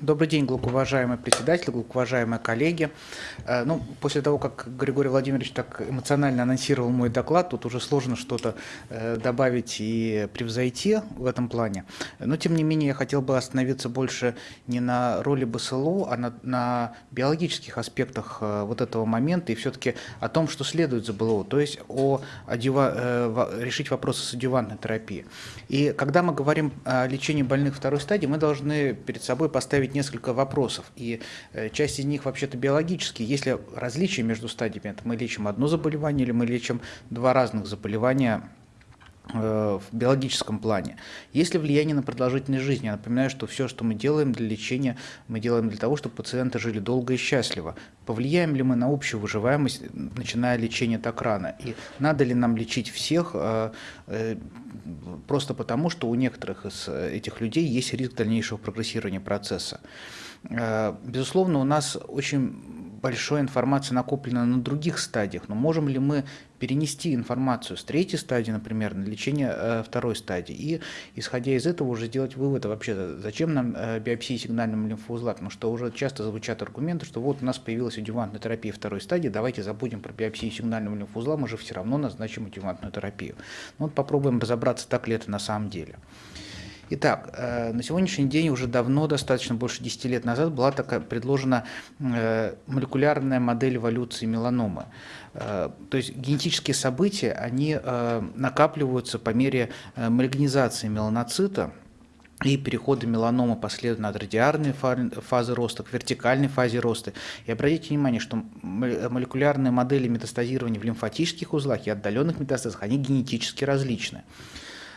Добрый день, глубоковажаемый председатель, глубоковажаемые коллеги. Э, ну, после того, как Григорий Владимирович так эмоционально анонсировал мой доклад, тут уже сложно что-то э, добавить и превзойти в этом плане. Но, тем не менее, я хотел бы остановиться больше не на роли БСЛО, а на, на биологических аспектах э, вот этого момента и все-таки о том, что следует за БЛО, то есть о адюва, решить вопросы с адювантной терапией. И когда мы говорим о лечении больных второй стадии, мы должны перед собой поставить поставить несколько вопросов, и э, часть из них вообще-то биологические. Есть ли различия между стадиями? Это мы лечим одно заболевание или мы лечим два разных заболевания в биологическом плане. Есть ли влияние на продолжительность жизни? Я напоминаю, что все, что мы делаем для лечения, мы делаем для того, чтобы пациенты жили долго и счастливо. Повлияем ли мы на общую выживаемость, начиная лечение так рано? И надо ли нам лечить всех э, просто потому, что у некоторых из этих людей есть риск дальнейшего прогрессирования процесса. Э, безусловно, у нас очень большая информация накоплена на других стадиях, но можем ли мы перенести информацию с третьей стадии, например, на лечение э, второй стадии, и, исходя из этого, уже сделать вывод, вообще, зачем нам э, биопсия сигнальным лимфоузла, потому что уже часто звучат аргументы, что вот у нас появилась адювантная терапия второй стадии, давайте забудем про биопсию сигнального лимфоузла, мы же все равно назначим адювантную терапию. Ну, вот попробуем разобраться, так ли это на самом деле. Итак, э, на сегодняшний день уже давно, достаточно больше 10 лет назад, была такая предложена э, молекулярная модель эволюции меланомы. Э, то есть генетические события, они накапливаются по мере малигнизации меланоцита, и перехода меланомы последовательно от радиарной фазы роста к вертикальной фазе роста. И обратите внимание, что молекулярные модели метастазирования в лимфатических узлах и отдаленных метастазах, они генетически различны.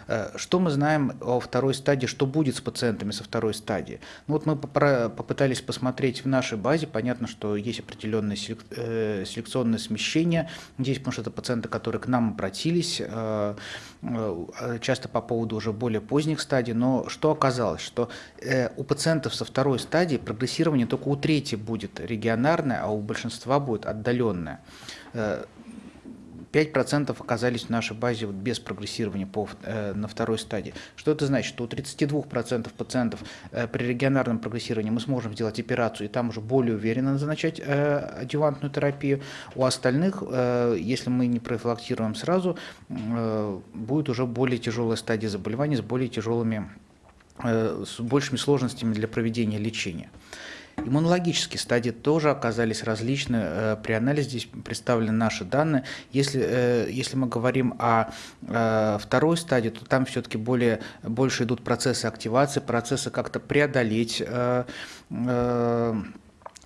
Э, что мы знаем о второй стадии, что будет с пациентами со второй стадии? Ну вот мы попытались посмотреть в нашей базе, понятно, что есть определенное э, селекционное смещение, здесь, потому что это пациенты, которые к нам обратились, э, часто по поводу уже более поздних стадий, но что оказалось, что у пациентов со второй стадии прогрессирование только у трети будет регионарное, а у большинства будет отдаленное. 5% оказались в нашей базе вот без прогрессирования по, э, на второй стадии. Что это значит? Что у 32% пациентов э, при регионарном прогрессировании мы сможем сделать операцию и там уже более уверенно назначать э, адювантную терапию. У остальных, э, если мы не профилактируем сразу, э, будет уже более тяжелая стадия заболевания с более тяжелыми, э, с большими сложностями для проведения лечения. Иммунологические стадии тоже оказались различны. Э, при анализе здесь представлены наши данные. Если, э, если мы говорим о э, второй стадии, то там все-таки более, больше идут процессы активации, процессы как-то преодолеть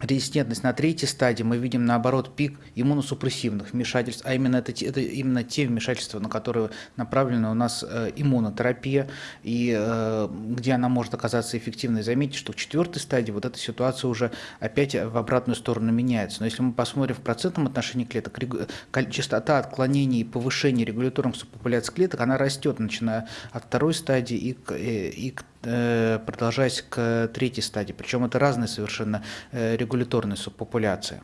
резистентность на третьей стадии мы видим наоборот пик иммуносупрессивных вмешательств, а именно это, это именно те вмешательства, на которые направлена у нас э, иммунотерапия, и э, где она может оказаться эффективной. Заметьте, что в четвертой стадии вот эта ситуация уже опять в обратную сторону меняется. Но если мы посмотрим в процентном отношении клеток, частота отклонений и повышения регуляторных субпопуляций клеток, она растет, начиная от второй стадии и к, э, и к продолжаясь к третьей стадии. Причем это разные совершенно э, регуляторные субпопуляции.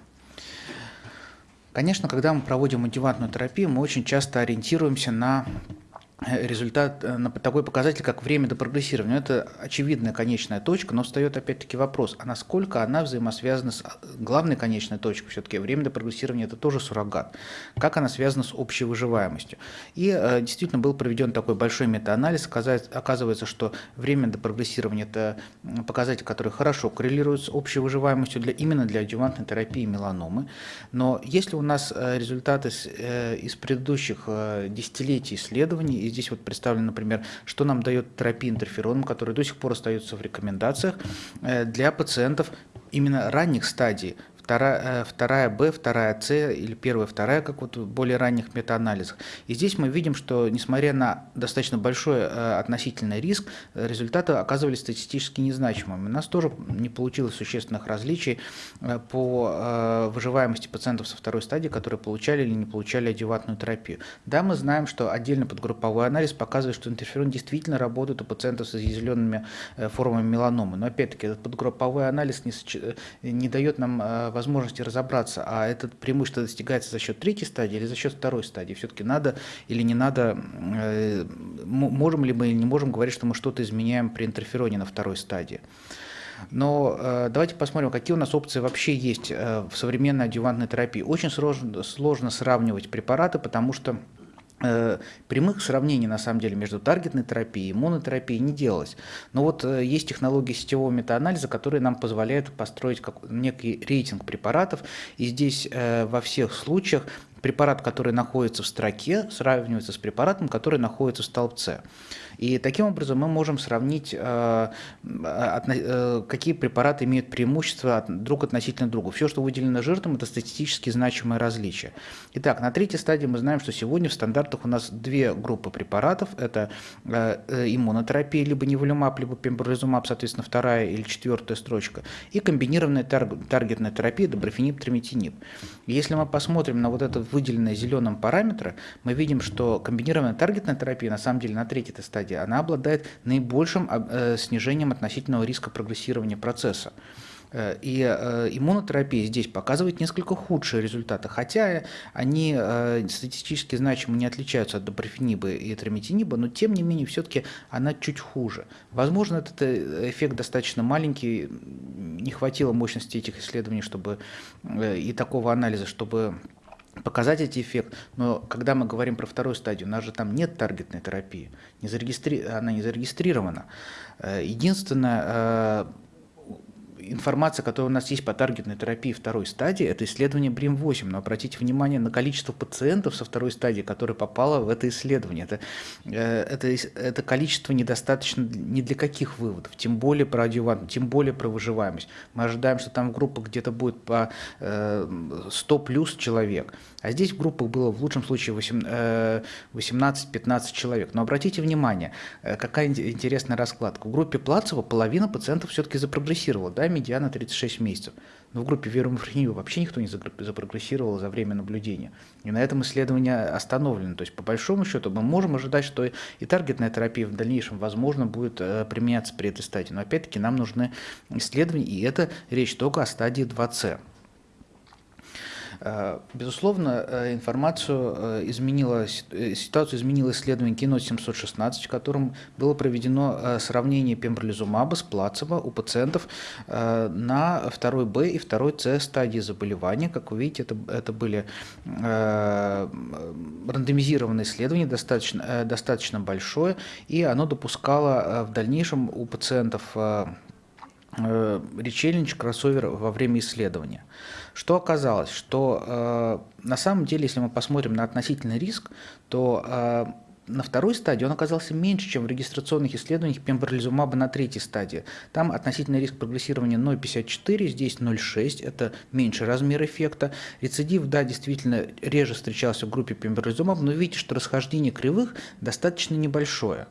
Конечно, когда мы проводим адювантную терапию, мы очень часто ориентируемся на Э, результат, э, на такой показатель, как время до прогрессирования. Это очевидная конечная точка, но встает опять-таки вопрос, а насколько она взаимосвязана с э, главной конечной точкой, все-таки время до прогрессирования это тоже суррогат, как она связана с общей выживаемостью. И э, действительно был проведен такой большой метаанализ, оказывается, что время до прогрессирования это показатель, который хорошо коррелирует с общей выживаемостью для, именно для адювантной терапии меланомы, но если у нас результаты с, э, из предыдущих э, десятилетий исследований, здесь вот представлено, например, что нам дает терапия интерфероном, который до сих пор остается в рекомендациях э, для пациентов именно ранних стадий вторая, э, вторая Б, вторая С или первая, вторая, как вот в более ранних метаанализах. И здесь мы видим, что несмотря на достаточно большой э, относительный риск, результаты оказывались статистически незначимыми. У нас тоже не получилось существенных различий э, по выживаемости пациентов со второй стадии, которые получали или не получали адювантную терапию. Да, мы знаем, что отдельно подгрупповой анализ показывает, что интерферон действительно работает у пациентов с изъязвленными формами меланомы. Но опять-таки этот подгрупповой анализ не, не дает нам возможности возможности разобраться, а это преимущество достигается за счет третьей стадии или за счет второй стадии. Все-таки надо или не надо, э, можем ли мы или не можем говорить, что мы что-то изменяем при интерфероне на второй стадии. Но э, давайте посмотрим, какие у нас опции вообще есть э, в современной адювантной терапии. Очень сложно, сложно сравнивать препараты, потому что прямых сравнений на самом деле между таргетной терапией и монотерапией не делалось. Но вот э, есть технологии сетевого метаанализа, которые нам позволяют построить как, некий рейтинг препаратов. И здесь э, во всех случаях препарат, который находится в строке, сравнивается с препаратом, который находится в столбце. И таким образом мы можем сравнить, э, э, какие препараты имеют преимущество друг относительно друга. Все, что выделено жиром, это статистически значимое различие. Итак, на третьей стадии мы знаем, что сегодня в стандартах у нас две группы препаратов. Это э, иммунотерапия, либо неволюмаб, либо пембролизумаб, соответственно, вторая или четвертая строчка. И комбинированная таргетная терапия, доброфенип, триметинип. Если мы посмотрим на вот этот выделенный зеленым параметры, мы видим, что комбинированная таргетная терапия на самом деле на третьей стадии стадии, она обладает наибольшим э, снижением относительного риска прогрессирования процесса. Э, и э, иммунотерапия здесь показывает несколько худшие результаты, хотя они статистически значимо не отличаются от доброфениба и трометиниба, но тем не менее все-таки она чуть хуже. Возможно, этот эффект достаточно маленький, не хватило мощности этих исследований чтобы, и такого анализа, чтобы показать эти эффект, но когда мы говорим про вторую стадию, у нас же там нет таргетной терапии, не зарегистри... она не зарегистрирована. Э, единственное, э, информация, которая у нас есть по таргетной терапии второй стадии, это исследование БРИМ-8. Но обратите внимание на количество пациентов со второй стадии, которые попало в это исследование. Это, э, это, это количество недостаточно ни для каких выводов, тем более про адювант, тем более про выживаемость. Мы ожидаем, что там в группах где-то будет по 100 э, плюс человек, а здесь в группах было в лучшем случае 18-15 э, человек. Но обратите внимание, какая интересная раскладка. В группе плацева половина пациентов все-таки запрогрессировала, да, медиана 36 месяцев. Но в группе верумифрению вообще никто не запрогрессировал за время наблюдения. И на этом исследование остановлено. То есть, по большому счету, мы можем ожидать, что и таргетная терапия в дальнейшем, возможно, будет э, применяться при этой стадии. Но опять-таки нам нужны исследования, и это речь только о стадии 2С. Э, безусловно, э, информацию э, изменила, ситуацию изменило исследование Кино 716, в котором было проведено сравнение пембролизумаба с плацебо у пациентов на 2 Б и 2 С стадии заболевания. Как вы видите, это, это были рандомизированные исследования, достаточно, достаточно большое, и оно допускало в дальнейшем у пациентов речельнич кроссовер во время исследования. Что оказалось? Что э, на самом деле, если мы посмотрим на относительный риск, то э, на второй стадии он оказался меньше, чем в регистрационных исследованиях пембролизумаба на третьей стадии. Там относительный риск прогрессирования 0,54, здесь 0,6, это меньший размер эффекта. Рецидив, да, действительно реже встречался в группе пембролизумаба, но видите, что расхождение кривых достаточно небольшое.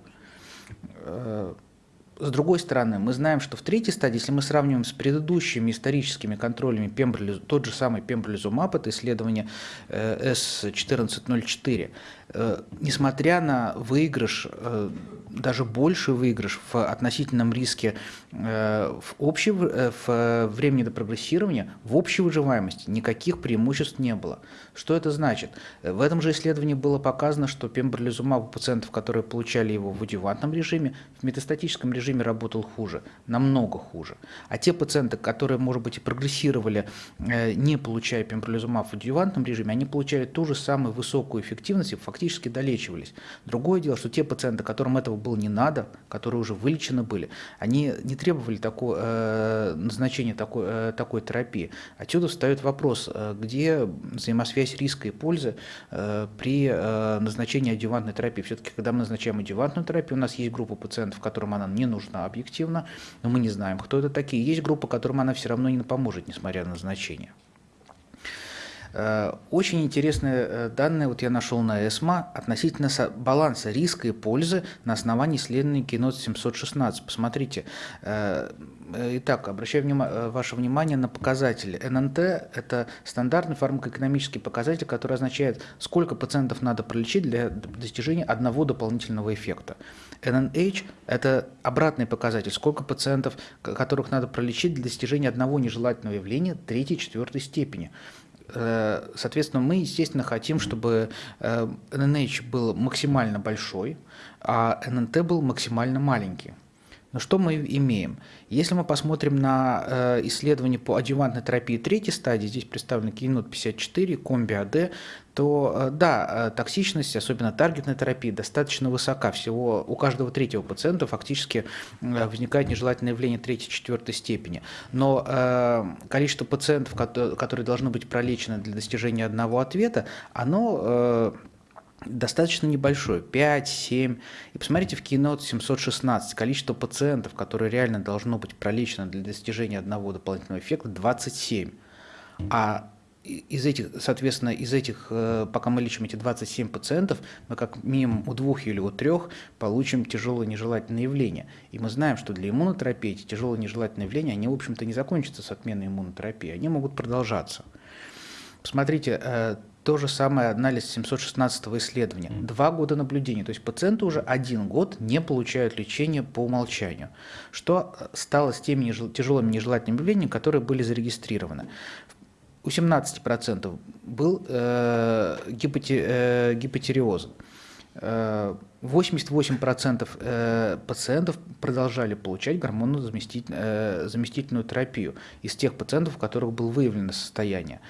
С другой стороны, мы знаем, что в третьей стадии, если мы сравниваем с предыдущими историческими контролями пембролизу, тот же самый пембролизумаб, это исследование S1404, Э, несмотря на выигрыш, э, даже больший выигрыш в относительном риске э, в, общей, в времени до прогрессирования, в общей выживаемости никаких преимуществ не было. Что это значит? В этом же исследовании было показано, что пембролизумаб у пациентов, которые получали его в адювантном режиме, в метастатическом режиме работал хуже, намного хуже. А те пациенты, которые, может быть, и прогрессировали, не получая пембролизумаб в адювантном режиме, они получали ту же самую высокую эффективность и фактически фактически долечивались. Другое дело, что те пациенты, которым этого было не надо, которые уже вылечены были, они не требовали такого, э, назначения такой, э, такой терапии. Отсюда встает вопрос, э, где взаимосвязь риска и пользы э, при э, назначении адювантной терапии. Все-таки, когда мы назначаем адювантную терапию, у нас есть группа пациентов, которым она не нужна объективно, но мы не знаем, кто это такие. Есть группа, которым она все равно не поможет, несмотря на назначение. Э, очень интересные э, данные вот я нашел на ЭСМА относительно баланса риска и пользы на основании исследования Кинот 716. Посмотрите. Э, итак, обращаю внимание, ваше внимание на показатели. ННТ – это стандартный фармакоэкономический показатель, который означает, сколько пациентов надо пролечить для достижения одного дополнительного эффекта. NNH – это обратный показатель, сколько пациентов, которых надо пролечить для достижения одного нежелательного явления третьей-четвертой степени. Э, соответственно, мы, естественно, хотим, чтобы NNH э, был максимально большой, а NNT был максимально маленький. Но что мы имеем? Если мы посмотрим на э, исследования по адъювантной терапии третьей стадии, здесь представлены кинот 54, комби АД, то э, да, э, токсичность, особенно таргетной терапии, достаточно высока. Всего у каждого третьего пациента фактически возникает нежелательное явление третьей-четвертой степени. Но э, количество пациентов, которые должны быть пролечены для достижения одного ответа, оно э, достаточно небольшой, 5, 7. И посмотрите в Keynote 716, количество пациентов, которые реально должно быть пролечено для достижения одного дополнительного эффекта, 27. А из этих, соответственно, из этих, э, пока мы лечим эти 27 пациентов, мы как минимум у двух или у трех получим тяжелые нежелательные явления. И мы знаем, что для иммунотерапии эти тяжелые нежелательные явления, они, в общем-то, не закончатся с отменой иммунотерапии, они могут продолжаться. Посмотрите, э, то же самое анализ 716 исследования. Два года наблюдения, то есть пациенты уже один год не получают лечение по умолчанию. Что стало с теми тяжелыми нежелательными явлениями, которые были зарегистрированы? У 17% был э, э, гипотериоз. 88% э, э, пациентов продолжали получать гормонозаместительную терапию из тех пациентов, у которых было выявлено состояние.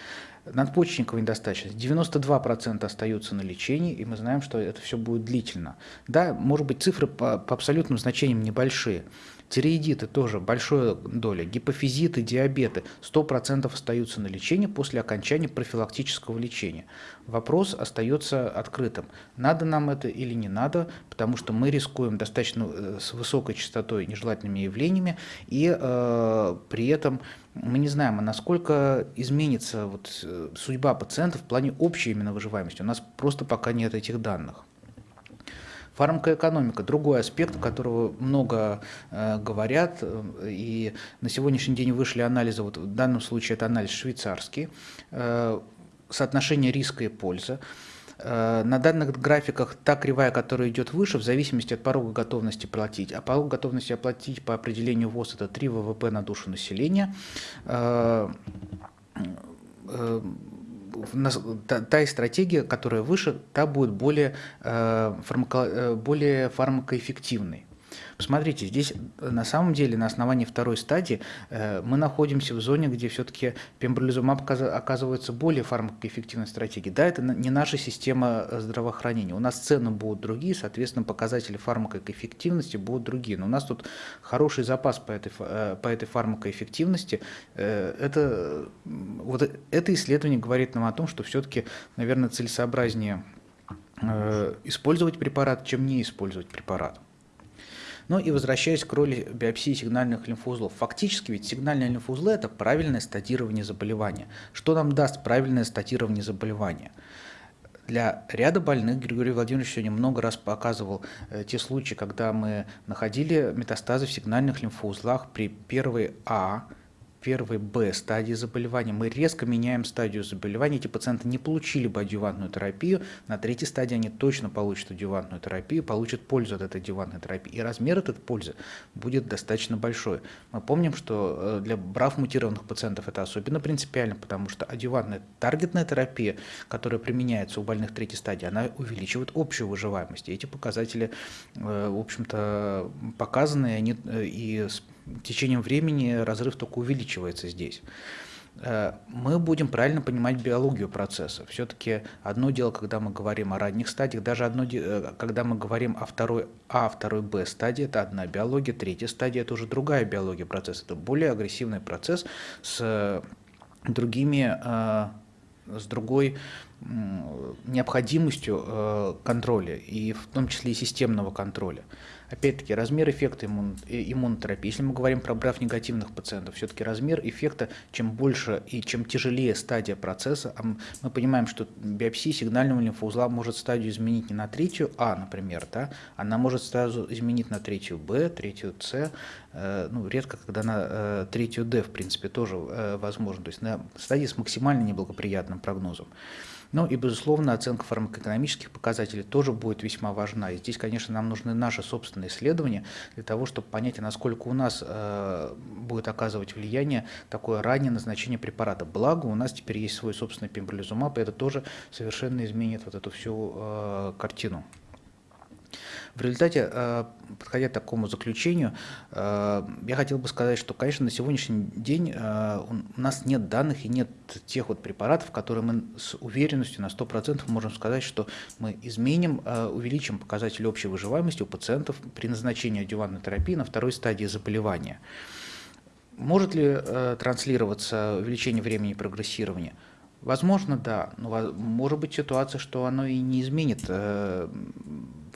Надпочечниковая недостаточность. 92% остаются на лечении, и мы знаем, что это все будет длительно. Да, может быть, цифры по, по абсолютным значениям небольшие, Тиреидиты тоже большая доля, гипофизиты, диабеты 100% остаются на лечении после окончания профилактического лечения. Вопрос остается открытым. Надо нам это или не надо, потому что мы рискуем достаточно э, с высокой частотой нежелательными явлениями, и э, при этом мы не знаем, а насколько изменится вот, э, судьба пациентов в плане общей именно выживаемости. У нас просто пока нет этих данных. Фармакоэкономика – другой аспект, которого много э, говорят, э, и на сегодняшний день вышли анализы, вот в данном случае это анализ швейцарский, э, соотношение риска и пользы. Э, на данных графиках та кривая, которая идет выше, в зависимости от порога готовности платить. А порог готовности оплатить по определению ВОЗ – это 3 ВВП на душу населения э, та, стратегия, которая выше, та будет более, э, фармако, э, более фармакоэффективной. Посмотрите, здесь э, на самом деле на основании второй стадии э, мы находимся в зоне, где все-таки пембролизумаб оказывается более фармакоэффективной стратегией. Да, это не наша система э, здравоохранения. У нас цены будут другие, соответственно, показатели фармакоэффективности будут другие. Но у нас тут хороший запас по этой, по этой фармакоэффективности. Это, вот это исследование говорит нам о том, что все-таки, наверное, целесообразнее использовать препарат, чем не использовать препарат. Ну и возвращаясь к роли биопсии сигнальных лимфоузлов. Фактически ведь сигнальные лимфоузлы – это правильное статирование заболевания. Что нам даст правильное статирование заболевания? Для ряда больных Григорий Владимирович сегодня много раз показывал э, те случаи, когда мы находили метастазы в сигнальных лимфоузлах при первой А, первой Б стадии заболевания, мы резко меняем стадию заболевания, эти пациенты не получили бы адювантную терапию, на третьей стадии они точно получат адювантную терапию, получат пользу от этой адювантной терапии, и размер этой пользы будет достаточно большой. Мы помним, что э, для брав мутированных пациентов это особенно принципиально, потому что адювантная таргетная терапия, которая применяется у больных третьей стадии, она увеличивает общую выживаемость, и эти показатели, э, в общем-то, показаны, они, э, и течением времени разрыв только увеличивается здесь. Э, мы будем правильно понимать биологию процесса. Все-таки одно дело, когда мы говорим о ранних стадиях, даже одно дело, когда мы говорим о второй А, второй Б стадии, это одна биология, третья стадия – это уже другая биология процесса, это более агрессивный процесс с другими, э, с другой необходимостью э, контроля, и в том числе и системного контроля. Опять-таки, размер эффекта иммун, э, иммунотерапии. Если мы говорим про брав негативных пациентов, все-таки размер эффекта, чем больше и чем тяжелее стадия процесса, а мы понимаем, что биопсия сигнального лимфоузла может стадию изменить не на третью А, например, да, она может сразу изменить на третью Б, третью С, э, ну, редко, когда на э, третью Д, в принципе, тоже э, возможно, то есть на стадии с максимально неблагоприятным прогнозом. Ну и, безусловно, оценка фармакоэкономических показателей тоже будет весьма важна. И здесь, конечно, нам нужны наши собственные исследования для того, чтобы понять, а насколько у нас э, будет оказывать влияние такое раннее назначение препарата. Благо, у нас теперь есть свой собственный пембролизумаб, и это тоже совершенно изменит вот эту всю э, картину. В результате, э, подходя к такому заключению, э, я хотел бы сказать, что, конечно, на сегодняшний день э, у нас нет данных и нет тех вот препаратов, которые мы с уверенностью на 100% можем сказать, что мы изменим, увеличим показатель общей выживаемости у пациентов при назначении адювантной терапии на второй стадии заболевания. Может ли транслироваться увеличение времени прогрессирования? Возможно, да, но может быть ситуация, что оно и не изменит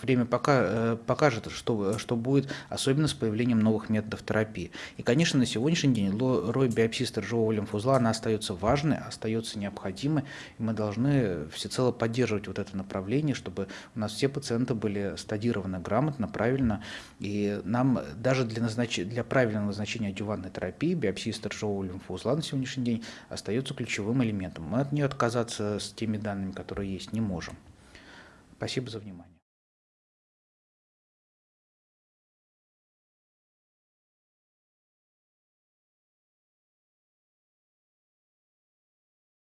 время пока, э, покажет, что, что будет, особенно с появлением новых методов терапии. И, конечно, на сегодняшний день роль биопсии сторожевого лимфузла, она остается важной, остается необходимой, и мы должны всецело поддерживать вот это направление, чтобы у нас все пациенты были стадированы грамотно, правильно, и нам даже для, назнач... для правильного назначения адювантной терапии биопсия сторожевого лимфоузла на сегодняшний день остается ключевым элементом. Мы от нее отказаться с теми данными, которые есть, не можем. Спасибо за внимание.